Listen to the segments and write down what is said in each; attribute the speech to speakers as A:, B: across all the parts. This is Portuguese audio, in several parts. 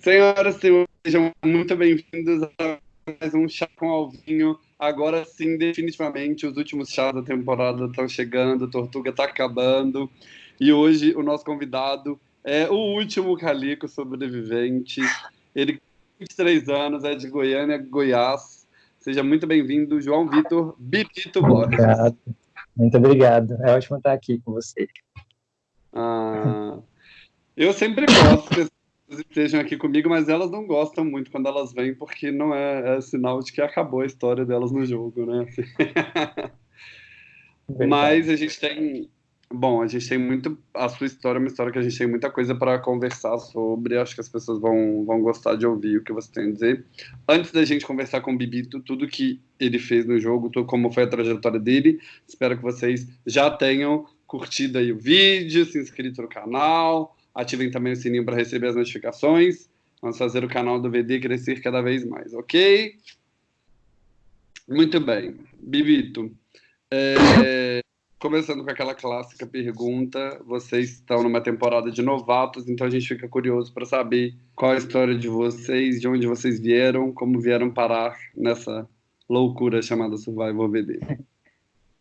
A: Senhoras e senhores, sejam muito bem-vindos a mais um Chá com Alvinho. Agora sim, definitivamente, os últimos chás da temporada estão chegando, a Tortuga está acabando. E hoje o nosso convidado é o último Calico sobrevivente. Ele tem 23 anos, é de Goiânia, Goiás. Seja muito bem-vindo, João Vitor Bibito Borges.
B: Obrigado. Muito obrigado. É ótimo estar aqui com você.
A: Ah, eu sempre gosto estejam aqui comigo, mas elas não gostam muito quando elas vêm, porque não é, é sinal de que acabou a história delas no jogo, né? mas a gente tem. Bom, a gente tem muito. A sua história é uma história que a gente tem muita coisa para conversar sobre. Acho que as pessoas vão, vão gostar de ouvir o que você tem a dizer. Antes da gente conversar com o Bibito, tudo que ele fez no jogo, tudo, como foi a trajetória dele, espero que vocês já tenham curtido aí o vídeo, se inscrito no canal, ativem também o sininho para receber as notificações. Vamos fazer o canal do VD crescer cada vez mais, ok? Muito bem. Bibito, é, começando com aquela clássica pergunta, vocês estão numa temporada de novatos, então a gente fica curioso para saber qual a história de vocês, de onde vocês vieram, como vieram parar nessa loucura chamada Survival VD.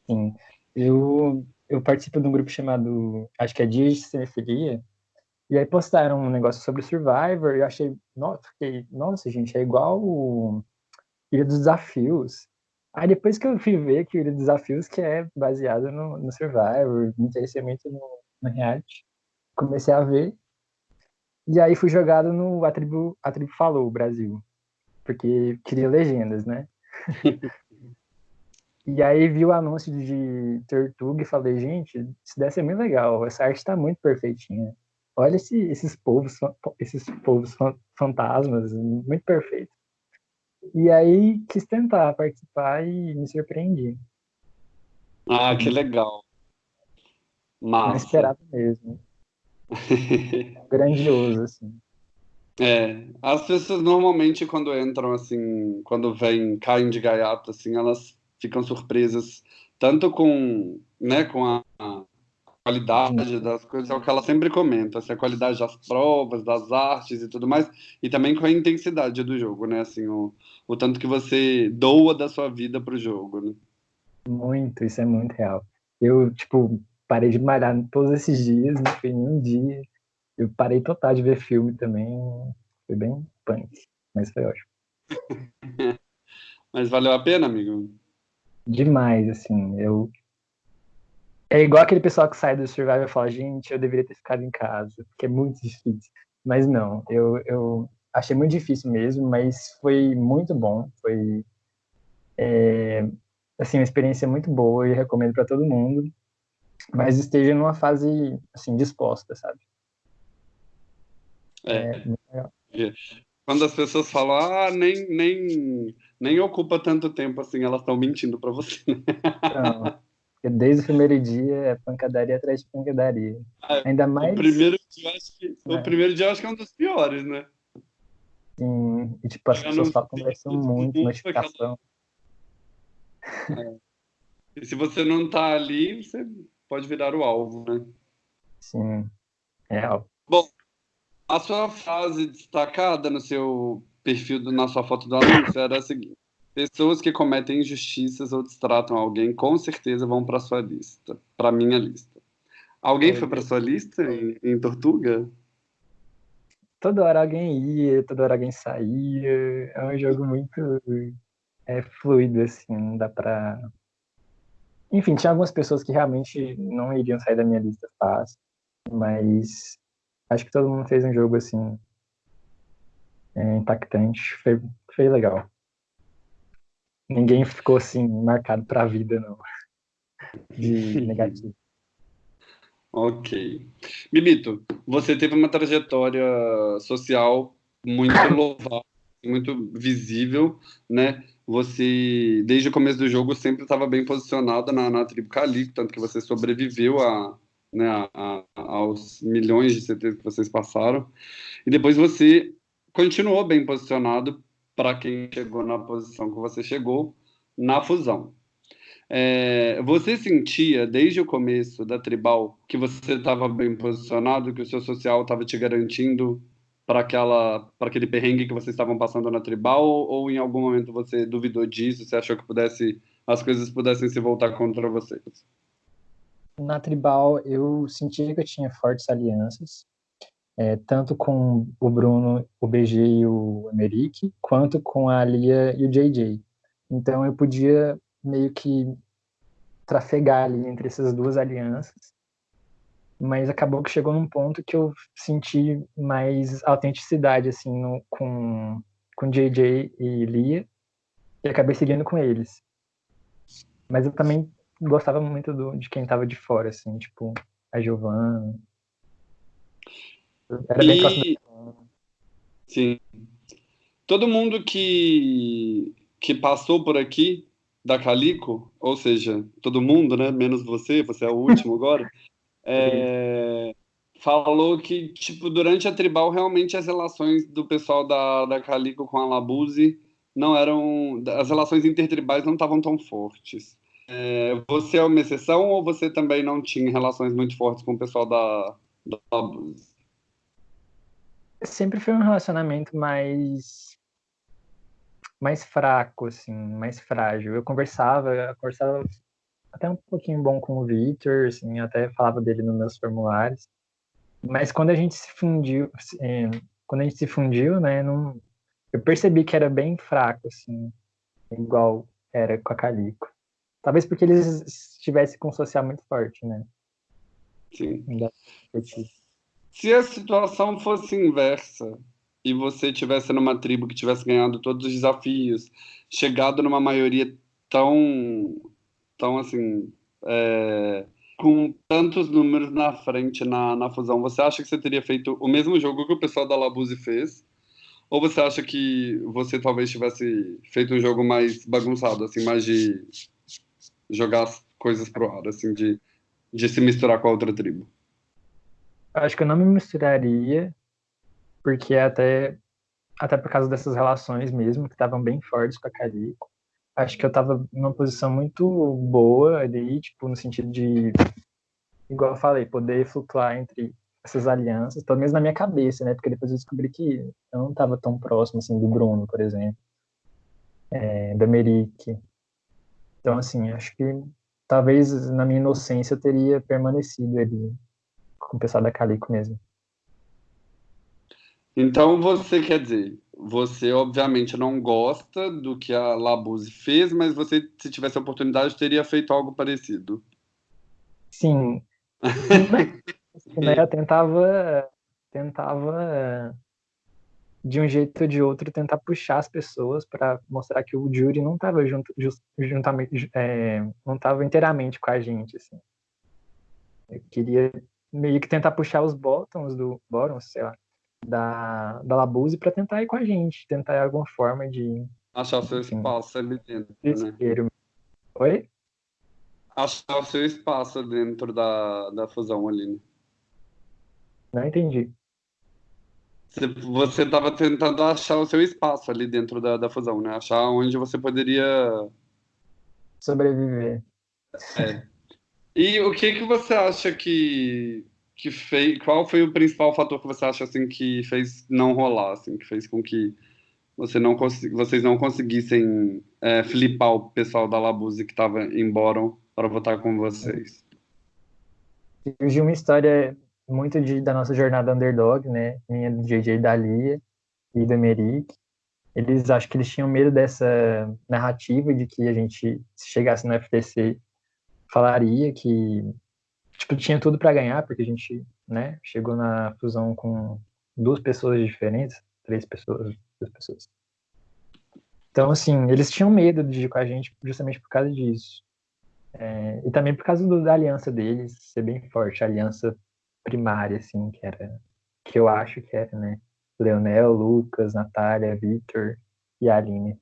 B: Sim, eu eu participo de um grupo chamado, acho que é Dias de Cinefilia, e aí postaram um negócio sobre Survivor, e eu achei, nossa, fiquei, nossa, gente, é igual o Ilha dos Desafios. Aí depois que eu fui ver que o Ilha dos Desafios, que é baseado no, no Survivor, me interessei muito no, no reality, comecei a ver, e aí fui jogado no A Tribo, a tribo Falou, Brasil, porque queria legendas, né? E aí vi o anúncio de Tortuga e falei, gente, isso deve ser muito legal, essa arte está muito perfeitinha. Olha esse, esses povos, esses povos fantasmas, muito perfeito. E aí quis tentar participar e me surpreendi.
A: Ah, que legal. Massa.
B: Não esperava mesmo. Grandioso, assim.
A: É, as pessoas normalmente quando entram assim, quando vêm, caem de gaiato, assim, elas ficam surpresas tanto com, né, com a, qualidade das coisas, é o que ela sempre comenta, assim, a qualidade das provas, das artes e tudo mais, e também com a intensidade do jogo, né, assim, o, o tanto que você doa da sua vida pro jogo, né?
B: Muito, isso é muito real. Eu, tipo, parei de malhar todos esses dias, não foi um dia. Eu parei total de ver filme também, foi bem punk, mas foi ótimo.
A: mas valeu a pena, amigo?
B: demais, assim. Eu é igual aquele pessoal que sai do Survivor e fala, gente, eu deveria ter ficado em casa, porque é muito difícil. Mas não, eu, eu achei muito difícil mesmo, mas foi muito bom. Foi, é, assim, uma experiência muito boa e recomendo para todo mundo. Mas esteja numa fase, assim, disposta, sabe?
A: É. é Quando as pessoas falam, ah, nem, nem nem ocupa tanto tempo assim, elas estão mentindo para você.
B: Não, desde o primeiro dia é pancadaria atrás de pancadaria. Ah, Ainda mais.
A: O primeiro dia, acho que, é. o primeiro dia acho que é um dos piores, né?
B: Sim, e tipo, as pessoas falam, conversam muito, notificação.
A: É. E se você não tá ali, você pode virar o alvo, né?
B: Sim, é alvo.
A: Bom, a sua frase destacada no seu perfil na sua foto do anúncio era a seguinte: pessoas que cometem injustiças ou destratam alguém com certeza vão para sua lista, para minha lista. Alguém foi para sua lista em, em, Tortuga?
B: Toda hora alguém ia, toda hora alguém saía. É um jogo muito é, fluido, assim, não dá pra. Enfim, tinha algumas pessoas que realmente não iriam sair da minha lista fácil, mas acho que todo mundo fez um jogo assim é, impactante, foi, foi legal. Ninguém ficou assim marcado para a vida, não, de negativo.
A: Ok. Bibito, você teve uma trajetória social muito louvável, muito visível, né? Você, desde o começo do jogo, sempre estava bem posicionada na, na tribo Calico, tanto que você sobreviveu a, né, a, a, aos milhões de CTs que vocês passaram. E depois você continuou bem posicionado para quem chegou na posição que você chegou na fusão. É, você sentia desde o começo da tribal que você estava bem posicionado, que o seu social estava te garantindo para aquela para aquele perrengue que vocês estavam passando na tribal? Ou, em algum momento você duvidou disso você achou que pudesse as coisas pudessem se voltar contra vocês?
B: Na tribal eu sentia que eu tinha fortes alianças é, tanto com o Bruno o BG e o Emerick quanto com a Lia e o JJ então eu podia meio que trafegar ali entre essas duas alianças mas acabou que chegou num ponto que eu senti mais autenticidade, assim, no, com, com JJ e Lia, e acabei seguindo com eles. Mas eu também gostava muito do, de quem tava de fora, assim, tipo, a Giovanna.
A: Era bem e... próximo. Sim. Todo mundo que, que passou por aqui da Calico, ou seja, todo mundo, né, menos você, você é o último agora, é, falou que, tipo, durante a tribal, realmente as relações do pessoal da, da Calico com a Labuse não eram. As relações intertribais não estavam tão fortes. É, você é uma exceção ou você também não tinha relações muito fortes com o pessoal da, da Labuse?
B: Sempre foi um relacionamento mais mais fraco, assim, mais frágil. Eu conversava, eu conversava até um pouquinho bom com o Victor, assim, até falava dele nos meus formulários. Mas quando a gente se fundiu, é, quando a gente se fundiu, né, não, eu percebi que era bem fraco, assim, igual era com a Calico. Talvez porque eles estivessem com um social muito forte, né?
A: Sim. Se a situação fosse inversa e você tivesse numa tribo que tivesse ganhado todos os desafios, chegado numa maioria tão então, assim, é, com tantos números na frente na, na fusão, você acha que você teria feito o mesmo jogo que o pessoal da Labuse fez? Ou você acha que você talvez tivesse feito um jogo mais bagunçado, assim, mais de jogar as coisas pro ar, assim, de, de se misturar com a outra tribo?
B: Acho que eu não me misturaria, porque até, até por causa dessas relações mesmo, que estavam bem fortes com a Calico acho que eu tava numa posição muito boa ali, tipo, no sentido de, igual eu falei, poder flutuar entre essas alianças, pelo menos na minha cabeça, né? Porque depois eu descobri que eu não tava tão próximo, assim, do Bruno, por exemplo, é, da Merick. Então, assim, acho que talvez na minha inocência eu teria permanecido ali com o pessoal da Calico mesmo.
A: Então, você quer dizer, você obviamente não gosta do que a Labuse fez, mas você, se tivesse a oportunidade, teria feito algo parecido.
B: Sim. né, eu tentava, tentava de um jeito ou de outro tentar puxar as pessoas para mostrar que o Jury não estava junto, juntamente, é, não estava inteiramente com a gente, assim. Eu queria meio que tentar puxar os bottoms do bottoms, sei lá, da, da Labuse para tentar ir com a gente, tentar alguma forma de.
A: Achar o seu enfim, espaço ali dentro. Né?
B: Oi?
A: Achar o seu espaço dentro da, da fusão ali. Né?
B: Não entendi.
A: Você estava tentando achar o seu espaço ali dentro da, da fusão, né? Achar onde você poderia
B: sobreviver.
A: É. E o que que você acha que que fez, qual foi o principal fator que você acha assim que fez não rolar, assim, que fez com que você não vocês não conseguissem é, flipar o pessoal da Labuse que estava embora para votar com vocês?
B: Surgiu uma história muito de, da nossa jornada underdog, né? Minha do JJ da Lia e do Emerick. Eles acho que eles tinham medo dessa narrativa de que a gente, se chegasse no FTC, falaria que tipo, tinha tudo para ganhar, porque a gente, né, chegou na fusão com duas pessoas diferentes, três pessoas, duas pessoas. Então, assim, eles tinham medo de ir com a gente justamente por causa disso. É, e também por causa do, da aliança deles ser bem forte, a aliança primária, assim, que era, que eu acho que era, né, Leonel, Lucas, Natália, Victor e Aline.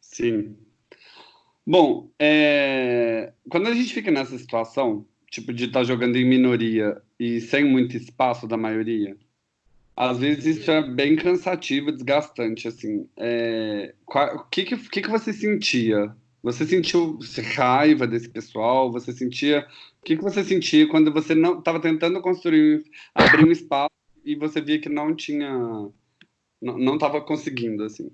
A: Sim. Bom, é... quando a gente fica nessa situação, tipo, de estar tá jogando em minoria e sem muito espaço da maioria, às vezes isso é bem cansativo, desgastante, assim. É, o que, que, que, você sentia? Você sentiu raiva desse pessoal? Você sentia... O que, que você sentia quando você não estava tentando construir, abrir um espaço e você via que não tinha. Não estava conseguindo, assim?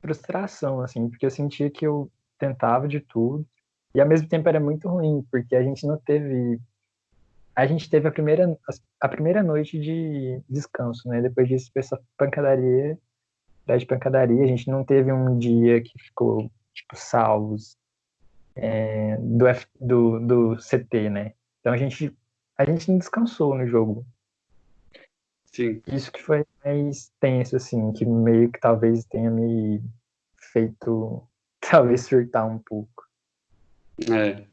B: Frustração, assim, porque eu sentia que eu tentava de tudo e ao mesmo tempo era muito ruim, porque a gente não teve. A gente teve a primeira, a primeira noite de descanso, né? Depois disso, essa pancadaria, de pancadaria, a gente não teve um dia que ficou, tipo, salvos é, do, F, do, do CT, né? Então a gente, a gente não descansou no jogo.
A: Sim.
B: Isso que foi mais tenso, assim, que meio que talvez tenha me feito, talvez surtar um pouco.
A: É.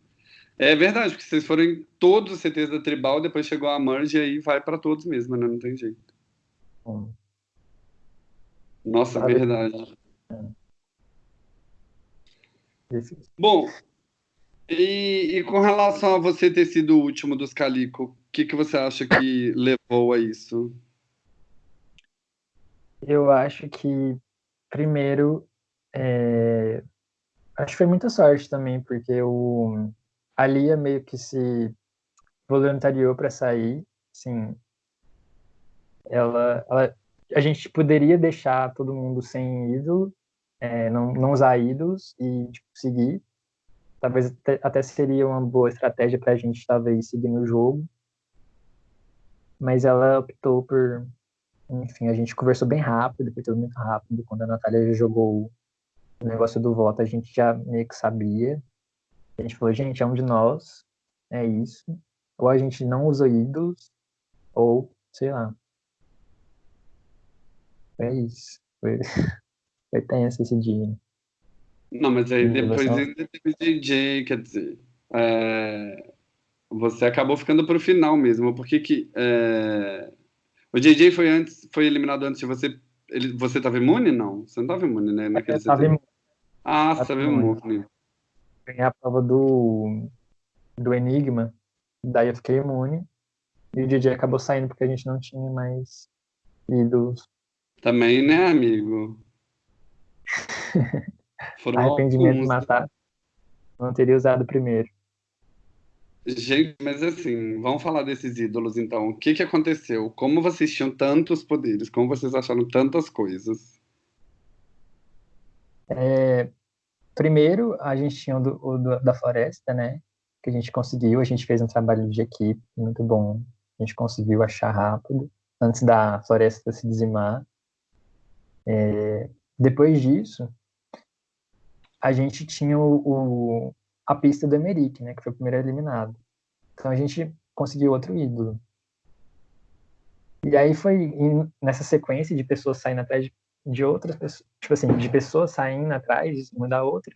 A: É verdade, porque vocês foram em todos os CTs da Tribal, depois chegou a Merge e aí vai para todos mesmo, né? Não tem jeito. Hum. Nossa, Sabe? verdade. É. Bom, e, e, com relação a você ter sido o último dos Calico, o que, que você acha que levou a isso?
B: Eu acho que, primeiro, é, Acho que foi muita sorte também, porque o, a Lia meio que se voluntariou para sair, sim. Ela, ela, a gente poderia deixar todo mundo sem ídolo, é, não, não usar ídolos e tipo, seguir. Talvez até, até seria uma boa estratégia para a gente talvez seguir no jogo. Mas ela optou por, enfim, a gente conversou bem rápido, foi tudo muito rápido. Quando a Natália jogou o negócio do voto a gente já meio que sabia. A gente falou, gente, é um de nós, é isso. Ou a gente não usa ídolos, ou, sei lá. É isso. Foi, foi tenso esse dia.
A: Não, mas aí depois ainda teve DJ, quer dizer. É... Você acabou ficando pro final mesmo. Por que que. É... O JJ foi antes, foi eliminado antes de você ele, você estava imune? Não, você não estava imune, né?
B: Naquele eu estava imune.
A: Ah, você estava imune.
B: Ganhei a prova do, do Enigma, daí eu fiquei imune. E o DJ acabou saindo porque a gente não tinha mais ídolos.
A: Também, né, amigo?
B: Foram Arrependimento alguns... de matar. Não teria usado primeiro.
A: Gente, mas assim, vamos falar desses ídolos então. O que, que aconteceu? Como vocês tinham tantos poderes? Como vocês acharam tantas coisas?
B: É, primeiro, a gente tinha o, do, o do, da floresta, né? Que a gente conseguiu, a gente fez um trabalho de equipe muito bom. A gente conseguiu achar rápido, antes da floresta se dizimar. É, depois disso, a gente tinha o, o a pista do Emerick, né, que foi o primeiro eliminado. Então a gente conseguiu outro ídolo. E aí foi nessa sequência de pessoas saindo atrás de, outras pessoas, tipo assim, de pessoas saindo atrás uma da outra.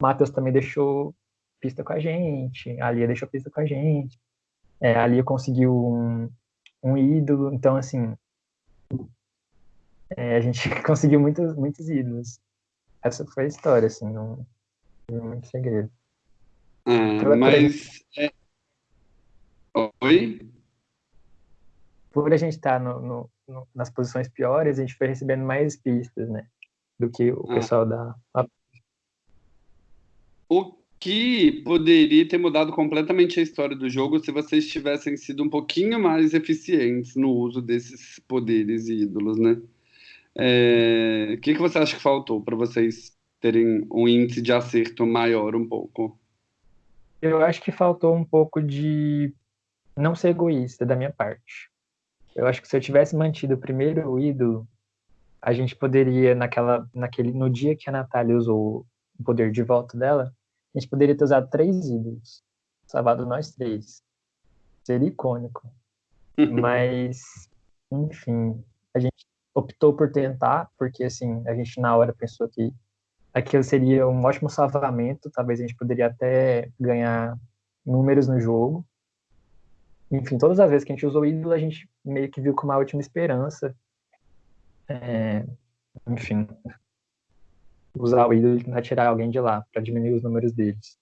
B: Matheus também deixou pista com a gente, a Lia deixou pista com a gente, é, a Lia conseguiu um, um ídolo, então assim, é, a gente conseguiu muitos, muitos ídolos. Essa foi a história, assim, não, não muito segredo.
A: Ah, mas. É... Oi?
B: Por a gente estar tá no, no, no, nas posições piores, a gente foi recebendo mais pistas, né? Do que o ah. pessoal da.
A: O que poderia ter mudado completamente a história do jogo se vocês tivessem sido um pouquinho mais eficientes no uso desses poderes e ídolos, né? É... O que, que você acha que faltou para vocês terem um índice de acerto maior um pouco?
B: Eu acho que faltou um pouco de não ser egoísta da minha parte. Eu acho que se eu tivesse mantido o primeiro ídolo, a gente poderia, naquela, naquele, no dia que a Natália usou o poder de volta dela, a gente poderia ter usado três ídolos, salvado nós três. Seria icônico. Mas, enfim, a gente optou por tentar, porque assim, a gente na hora pensou que aquilo seria um ótimo salvamento, talvez a gente poderia até ganhar números no jogo. Enfim, todas as vezes que a gente usou o ídolo, a gente meio que viu como uma última esperança. É, enfim, usar o ídolo para tirar alguém de lá, para diminuir os números deles.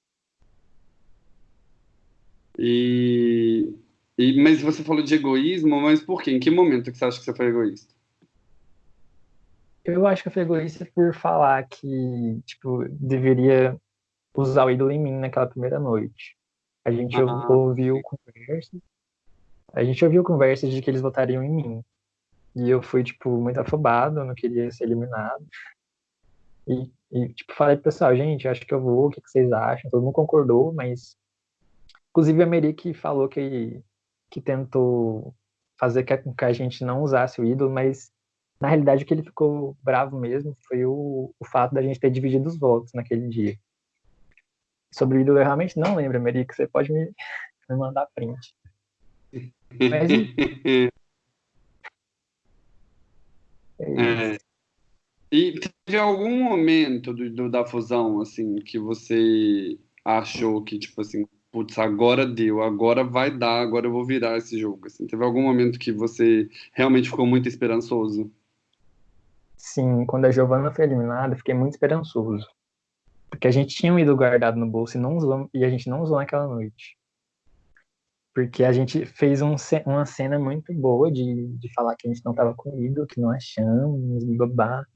A: E, e, mas você falou de egoísmo, mas por quê? Em que momento que você acha que você foi egoísta?
B: Eu acho que eu fui egoísta por falar que, tipo, deveria usar o ídolo em mim naquela primeira noite. A gente ah. ouviu conversas a gente ouviu conversas de que eles votariam em mim. E eu fui, tipo, muito afobado, não queria ser eliminado. E, e, tipo, falei pro pessoal, gente, acho que eu vou, o que, que vocês acham? Todo mundo concordou, mas. Inclusive a Meri falou que, que tentou fazer com que a gente não usasse o ídolo, mas na realidade o que ele ficou bravo mesmo foi o, o fato da gente ter dividido os votos naquele dia. Sobre o ídolo eu realmente não lembro, Meri, que você pode me, me mandar print. Mas,
A: é, e teve algum momento do, do, da fusão, assim, que você achou que, tipo assim, putz, agora deu, agora vai dar, agora eu vou virar esse jogo, assim? Teve algum momento que você realmente ficou muito esperançoso?
B: Sim, quando a Giovanna foi eliminada, fiquei muito esperançoso. Porque a gente tinha um ídolo guardado no bolso e, não usou, e a gente não usou naquela noite. Porque a gente fez um, uma cena muito boa de, de falar que a gente não estava com ídolo, que não achamos, babá.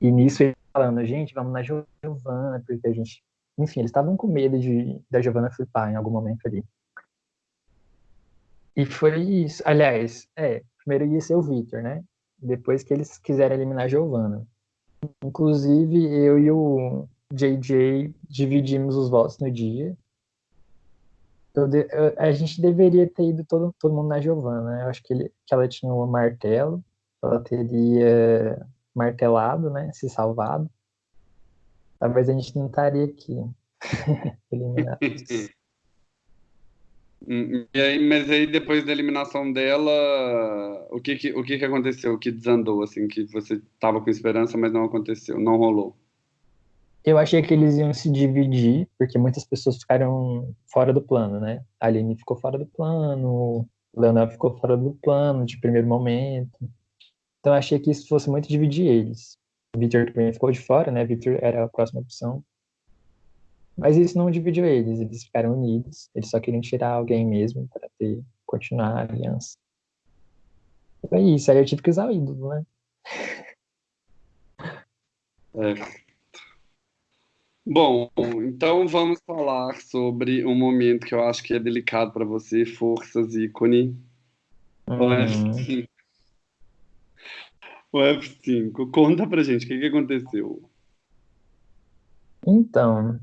B: E nisso ele falando, gente, vamos na Giovana, porque a gente. Enfim, eles estavam com medo de da Giovana flipar em algum momento ali. E foi isso. Aliás, é, primeiro ia ser o Victor, né? Depois que eles quiseram eliminar a Giovana. Inclusive, eu e o JJ dividimos os votos no dia. Eu eu, a gente deveria ter ido todo, todo mundo na Giovana. Né? Eu acho que, ele, que ela tinha um martelo, ela teria martelado, né? Se salvado. Talvez a gente não estaria aqui eliminados.
A: E aí, mas aí depois da eliminação dela, o que que, o que que aconteceu? O que desandou, assim, que você tava com esperança, mas não aconteceu, não rolou?
B: Eu achei que eles iam se dividir, porque muitas pessoas ficaram fora do plano, né? A Aline ficou fora do plano, Leonel ficou fora do plano de primeiro momento. Então eu achei que isso fosse muito dividir eles. Victor também ficou de fora, né? Victor era a próxima opção. Mas isso não dividiu eles, eles ficaram unidos. Eles só queriam tirar alguém mesmo para ter continuar a aliança. É isso, aí eu tive que usar o ídolo, né?
A: É. Bom, então vamos falar sobre um momento que eu acho que é delicado para você, forças ícone. Uhum. O F5. O F5. Conta pra gente o que, que aconteceu.
B: Então,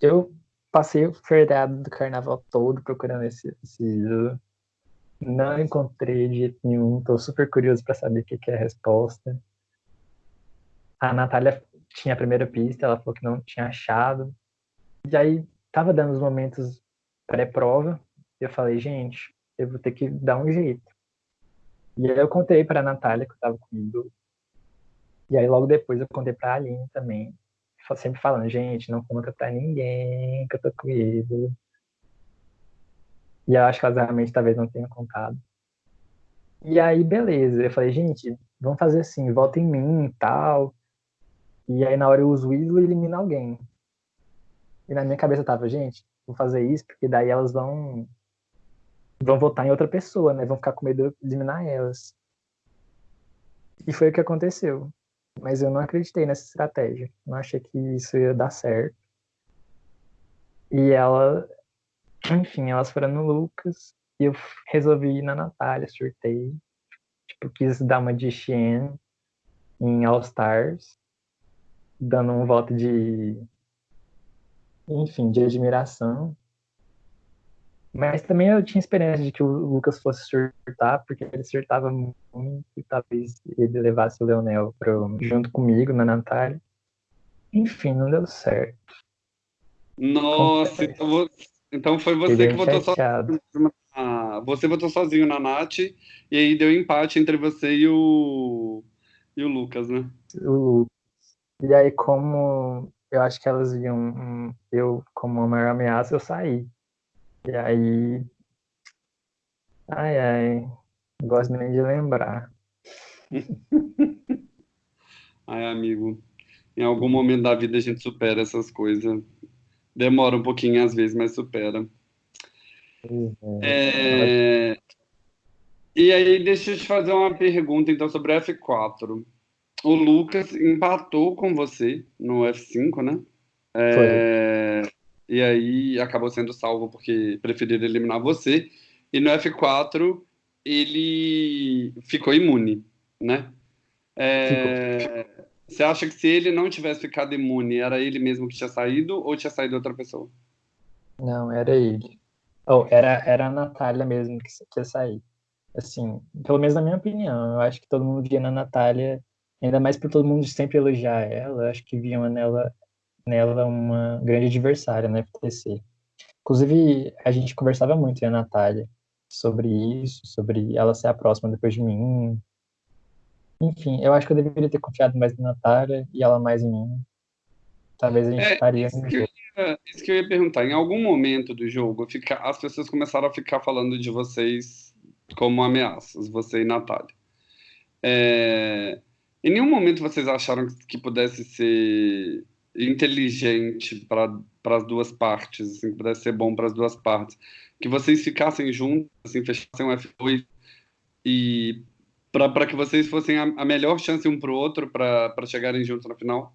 B: eu passei o feriado do carnaval todo procurando esse, esse Não encontrei de jeito nenhum. Tô super curioso para saber o que, que é a resposta. A Natália tinha a primeira pista, ela falou que não tinha achado. E aí tava dando os momentos pré-prova. E eu falei, gente, eu vou ter que dar um jeito. E aí eu contei para a Natália que eu tava comigo. E aí logo depois eu contei para a Aline também sempre falando, gente, não conta pra ninguém que eu tô com ele. E eu acho que elas realmente talvez não tenham contado. E aí, beleza. Eu falei, gente, vamos fazer assim, volta em mim e tal. E aí, na hora eu uso o ídolo e elimino alguém. E na minha cabeça tava, gente, vou fazer isso, porque daí elas vão vão votar em outra pessoa, né? Vão ficar com medo de eliminar elas. E foi o que aconteceu. Mas eu não acreditei nessa estratégia. Não achei que isso ia dar certo. E ela, enfim, elas foram no Lucas e eu resolvi ir na Natália, surtei. Tipo, quis dar uma de Xien em All Stars, dando um voto de, enfim, de admiração. Mas também eu tinha esperança de que o Lucas fosse surtar, porque ele surtava muito e talvez ele levasse o Leonel pro, junto comigo na Natália. Enfim, não deu certo.
A: Nossa, então, então, foi você que votou sozinho. Ah, você votou sozinho na Nath, e aí deu empate entre você e o, e o Lucas, né?
B: O Lucas. E aí, como eu acho que elas viam eu como uma maior ameaça, eu saí. E aí. Ai, ai. Não gosto nem de lembrar.
A: ai, amigo. Em algum momento da vida a gente supera essas coisas. Demora um pouquinho às vezes, mas supera. Uhum. É... E aí, deixa eu te fazer uma pergunta então sobre o F4. O Lucas empatou com você no F5, né? É... E aí acabou sendo salvo porque preferiram eliminar você. e no F4 ele ficou imune, né? É, você acha que se ele não tivesse ficado imune, era ele mesmo que tinha saído ou tinha saído outra pessoa?
B: Não, era ele. Oh, era, era a Natália mesmo que, ia sair. Assim, pelo menos na minha opinião, eu acho que todo mundo via na Natália, ainda mais por todo mundo sempre elogiar ela, eu acho que viam nela, nela uma grande adversária na FTC. Inclusive, a gente conversava muito, a Natália, sobre isso, sobre ela ser a próxima depois de mim. Enfim, eu acho que eu deveria ter confiado mais na Natália e ela mais em mim. Talvez a gente é, estaria.
A: Isso que, ia, isso que, eu ia perguntar. Em algum momento do jogo, fica, as pessoas começaram a ficar falando de vocês como ameaças, você e Natália. É, em nenhum momento vocês acharam que pudesse ser inteligente para as duas partes, assim, que pudesse ser bom para as duas partes, que vocês ficassem juntos, assim, fechassem um F2 e para que vocês fossem a, a melhor chance um para o outro para chegarem juntos na final?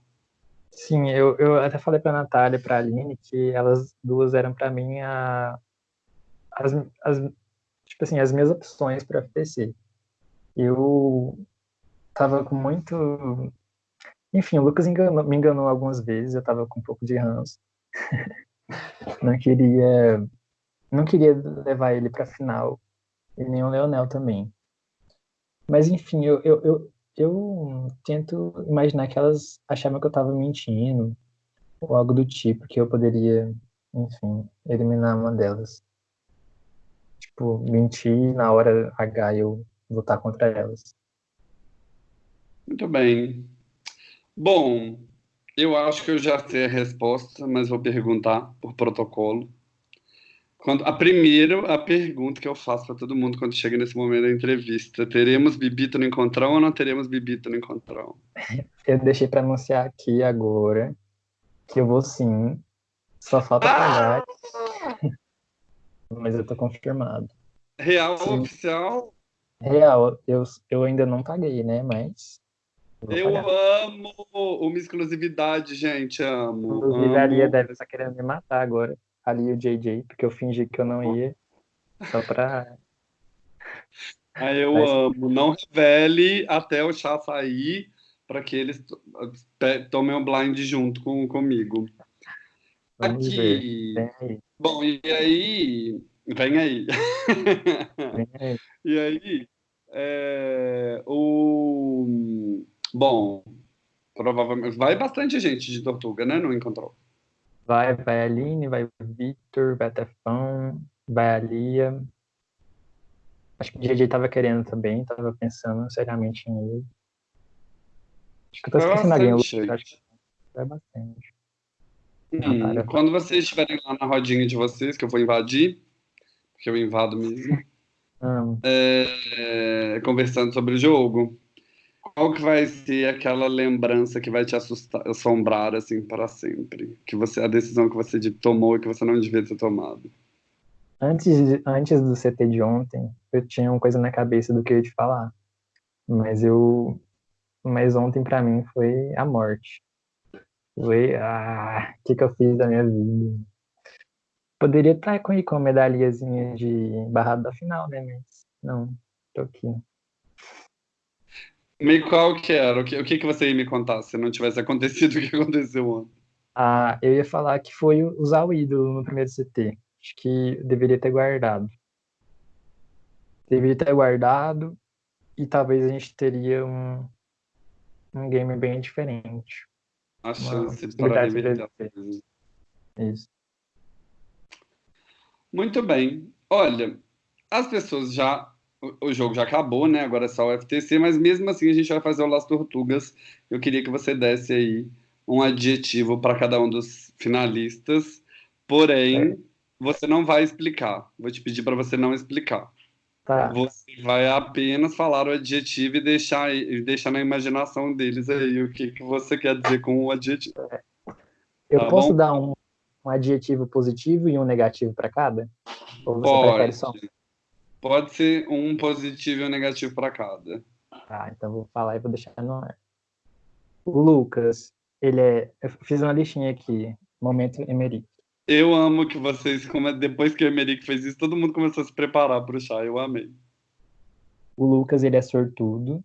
B: Sim, eu, eu até falei para a Natália e para a Aline que elas duas eram para mim a, as, as, tipo assim, as minhas opções para FTC. Eu tava com muito. Enfim, o Lucas enganou, me enganou algumas vezes, eu tava com um pouco de ranço. não queria não queria levar ele para final e nem o Leonel também. Mas enfim, eu, eu, eu, eu tento imaginar que elas achavam que eu estava mentindo ou algo do tipo, que eu poderia, enfim, eliminar uma delas. Tipo, mentir na hora H eu lutar contra elas.
A: Muito bem. Bom, eu acho que eu já sei a resposta, mas vou perguntar por protocolo. Quando, a primeira, a pergunta que eu faço para todo mundo quando chega nesse momento da entrevista: teremos Bibito no encontrão ou não teremos Bibito no encontrão?
B: Eu deixei para anunciar aqui agora que eu vou sim. Só falta ah! pagar. Mas eu tô confirmado.
A: Real sim. oficial?
B: Real, eu, eu ainda não paguei, né? Mas.
A: Eu amo uma exclusividade, gente. Amo.
B: Inclusive, a Lia deve estar querendo me matar agora ali o JJ, porque eu fingi que eu não ia, só pra.
A: Aí eu Mas... amo. Não revele até o chá sair para que eles tomem o um blind junto com, comigo.
B: Vamos Aqui.
A: Bom, e aí. Vem aí. Vem aí. e aí. É, o... Bom, provavelmente. Vai bastante gente de Tortuga, né? No Encontrou.
B: Vai, vai a Aline, vai o Victor, vai a Tefão, vai a Lia. Acho que o DJ tava querendo também, tava pensando seriamente em ele. Acho que eu tô esquecendo alguém. Acho que vai bastante.
A: Hum, quando vocês estiverem lá na rodinha de vocês, que eu vou invadir, porque eu invado mesmo, é, é, conversando sobre o jogo, qual que vai ser aquela lembrança que vai te assustar, assombrar assim para sempre? Que você a decisão que você tomou e que você não devia ter tomado?
B: Antes, antes do CT de ontem, eu tinha uma coisa na cabeça do que eu ia te falar. Mas eu mas ontem para mim foi a morte. Foi ah, o que que eu fiz da minha vida? Poderia estar com, com a medalhazinha de barrado da final, né? Mas não, tô aqui.
A: Me qual que era? O que, o que, que você ia me contar se não tivesse acontecido o que aconteceu ontem?
B: Ah, eu ia falar que foi usar o ídolo no primeiro CT. Acho que deveria ter guardado. Deveria ter guardado e talvez a gente teria um, um game bem diferente.
A: A chance para
B: Isso.
A: Muito bem. Olha, as pessoas já o jogo já acabou, né? Agora é só o FTC, mas mesmo assim a gente vai fazer o Las Tortugas. Eu queria que você desse aí um adjetivo para cada um dos finalistas, porém, é. você não vai explicar. Vou te pedir para você não explicar.
B: Tá.
A: Você vai apenas falar o adjetivo e deixar, e deixar na imaginação deles aí o que, que você quer dizer com o adjetivo.
B: Eu tá posso bom? dar um, um adjetivo positivo e um negativo para cada? Ou você
A: Pode.
B: prefere só?
A: Pode ser um positivo e um negativo para cada.
B: Tá, então vou falar e vou deixar no ar. O Lucas, ele é. Eu fiz uma listinha aqui. Momento Emery.
A: Eu amo que vocês, depois que o Emerick fez isso, todo mundo começou a se preparar para o chá. Eu amei.
B: O Lucas, ele é sortudo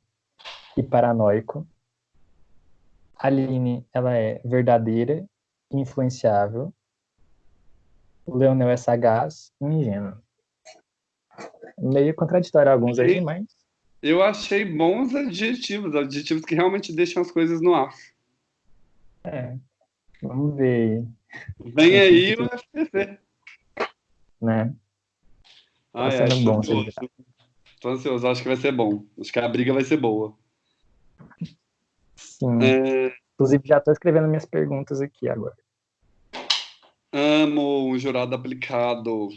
B: e paranoico. A Aline, ela é verdadeira e influenciável. O Leonel é sagaz e ingênuo. Meio contraditório alguns aí, mas...
A: Eu achei bons adjetivos, adjetivos que realmente deixam as coisas no ar.
B: É, vamos ver.
A: Vem aí o FPC.
B: Né?
A: Ah, tá é, bom. Tô ansioso, acho que vai ser bom. Acho que a briga vai ser boa.
B: Sim. É... Inclusive, já estou escrevendo minhas perguntas aqui agora.
A: Amo um jurado aplicado.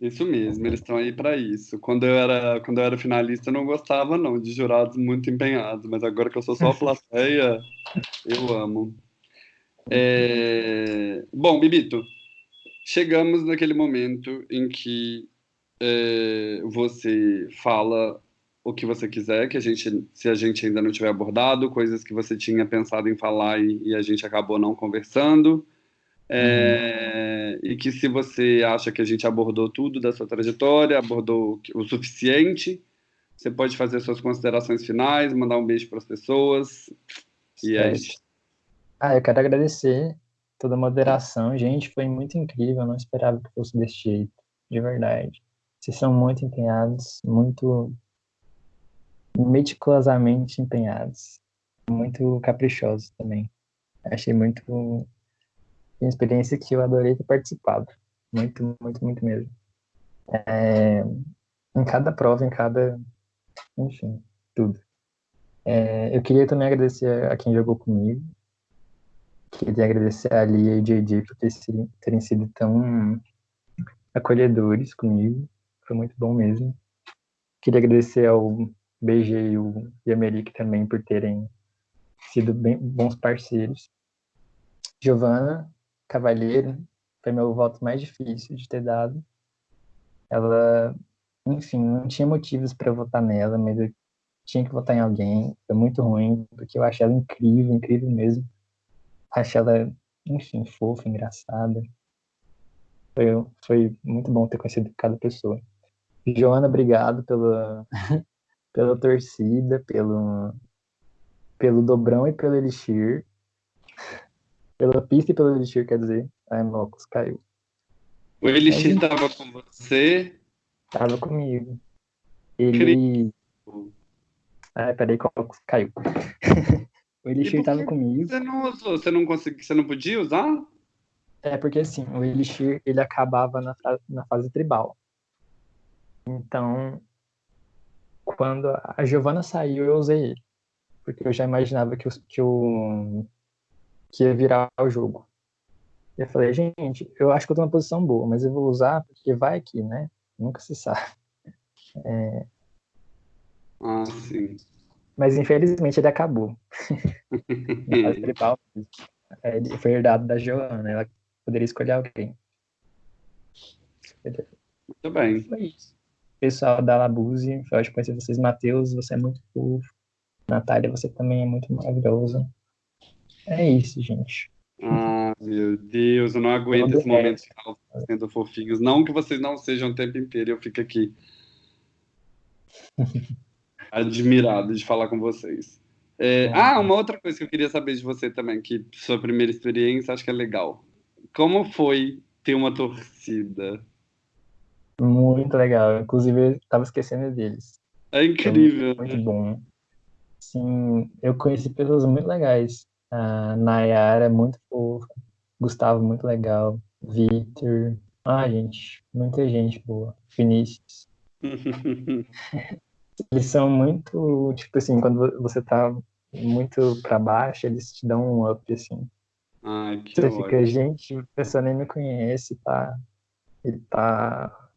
A: Isso mesmo, eles estão aí para isso. Quando eu era, quando eu era finalista, eu não gostava não de jurados muito empenhados, mas agora que eu sou só plateia, eu amo. É... Bom, Bibito, chegamos naquele momento em que é, você fala o que você quiser, que a gente, se a gente ainda não tiver abordado, coisas que você tinha pensado em falar e, e a gente acabou não conversando. É, uhum. E que se você acha que a gente abordou tudo da sua trajetória, abordou o suficiente, você pode fazer suas considerações finais, mandar um beijo para as pessoas. E é isso.
B: Ah, eu quero agradecer toda a moderação. Gente, foi muito incrível. Eu não esperava que fosse desse jeito, de verdade. Vocês são muito empenhados, muito meticulosamente empenhados, muito caprichosos também. Achei muito uma experiência que eu adorei ter participado. Muito, muito, muito mesmo. É, em cada prova, em cada. Enfim, tudo. É, eu queria também agradecer a quem jogou comigo. Queria agradecer a Lia e o JJ por terem sido tão acolhedores comigo. Foi muito bom mesmo. Queria agradecer ao BG e o Yamerick também por terem sido bem, bons parceiros. Giovana Cavalheiro foi meu voto mais difícil de ter dado. Ela, enfim, não tinha motivos para votar nela, mas eu tinha que votar em alguém. Foi muito ruim, porque eu achei ela incrível, incrível mesmo. Achei ela, enfim, fofa, engraçada. Foi, foi muito bom ter conhecido cada pessoa. Joana, obrigado pela, pela torcida, pelo, pelo Dobrão e pelo Elixir. Pela pista e pelo Elixir, quer dizer. Ai, Mocos, caiu.
A: O Elixir Aí, tava com você?
B: Tava comigo. Ele. Ai, peraí, caiu. o Elixir tava comigo.
A: Você não usou? Você não conseguiu? Você não podia usar?
B: É, porque assim, o Elixir ele acabava na, na fase tribal. Então, quando a Giovana saiu, eu usei ele. Porque eu já imaginava que, o, que, o, que ia virar o jogo. E eu falei, gente, eu acho que eu tô numa posição boa, mas eu vou usar porque vai aqui, né? Nunca se sabe. É...
A: Ah, sim.
B: Mas infelizmente ele acabou. é, ele foi herdado da Giovana, ela poderia escolher alguém.
A: Muito bem.
B: Foi isso pessoal da Labuse, eu acho que conhecer vocês. Matheus, você é muito fofo. Natália, você também é muito maravilhosa. É isso, gente.
A: Ah, meu Deus, eu não aguento esse momento de sendo fofinhos. Não que vocês não sejam o tempo inteiro, eu fico aqui admirado de falar com vocês. É, ah, uma outra coisa que eu queria saber de você também, que sua primeira experiência, acho que é legal. Como foi ter uma torcida?
B: Muito legal. Inclusive, eu tava esquecendo deles.
A: É incrível.
B: Muito, muito bom. Sim, eu conheci pessoas muito legais. A Nayara é muito fofa. Gustavo, muito legal. Victor. Ah, gente, muita gente boa. Vinícius. eles são muito, tipo assim, quando você tá muito pra baixo, eles te dão um up, assim.
A: Ai, que
B: você ótimo. fica, gente, a pessoa nem me conhece, tá? Ele tá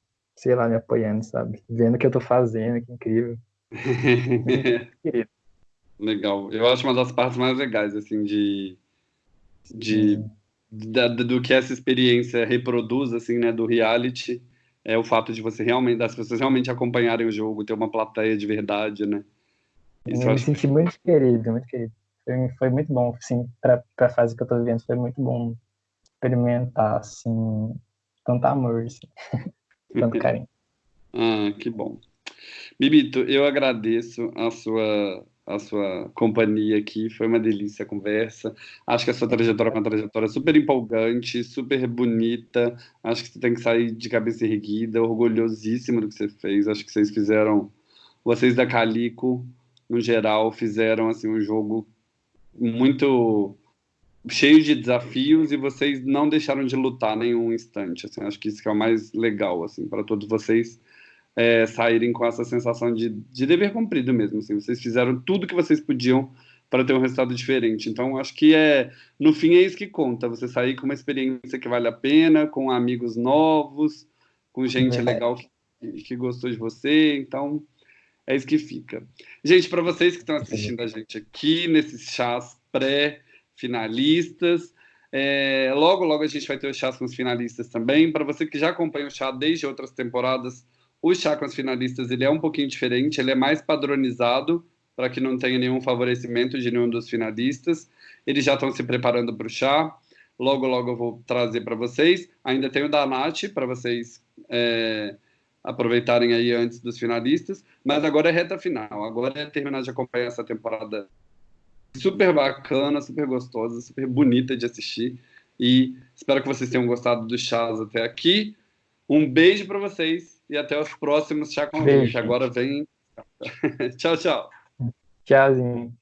B: sei lá, me apoiando, sabe? Vendo o que eu tô fazendo, que incrível.
A: Legal. Eu acho uma das partes mais legais, assim, de. de da, do que essa experiência reproduz, assim, né, do reality, é o fato de você realmente, das pessoas realmente acompanharem o jogo, ter uma plateia de verdade, né?
B: Isso eu, me senti muito querido, muito querido. Foi, foi muito bom, assim, pra, pra fase que eu tô vivendo, foi muito bom experimentar, assim, tanto amor, assim, tanto carinho.
A: ah, que bom. Bibito, eu agradeço a sua a sua companhia aqui. Foi uma delícia a conversa. Acho que a sua trajetória é uma trajetória super empolgante, super bonita. Acho que você tem que sair de cabeça erguida, orgulhosíssimo do que você fez. Acho que vocês fizeram, vocês da Calico, no geral, fizeram assim um jogo muito cheio de desafios e vocês não deixaram de lutar nenhum instante. Assim, acho que isso que é o mais legal assim para todos vocês é, saírem com essa sensação de, de dever cumprido mesmo. Assim, vocês fizeram tudo que vocês podiam para ter um resultado diferente. Então, acho que é, no fim, é isso que conta. Você sair com uma experiência que vale a pena, com amigos novos, com gente é. legal que, que gostou de você. Então, é isso que fica. Gente, para vocês que estão assistindo a gente aqui nesses chás pré-finalistas, é, logo, logo a gente vai ter os chás com os finalistas também. Para você que já acompanha o chá desde outras temporadas, o chá com as finalistas ele é um pouquinho diferente, ele é mais padronizado para que não tenha nenhum favorecimento de nenhum dos finalistas. Eles já estão se preparando para o chá. Logo, logo eu vou trazer para vocês. Ainda tem o da Nath para vocês é, aproveitarem aí antes dos finalistas. Mas agora é reta final. Agora é terminar de acompanhar essa temporada super bacana, super gostosa, super bonita de assistir. E espero que vocês tenham gostado do chás até aqui. Um beijo para vocês e até os próximos Chá com Agora vem. tchau, tchau.
B: Tchauzinho.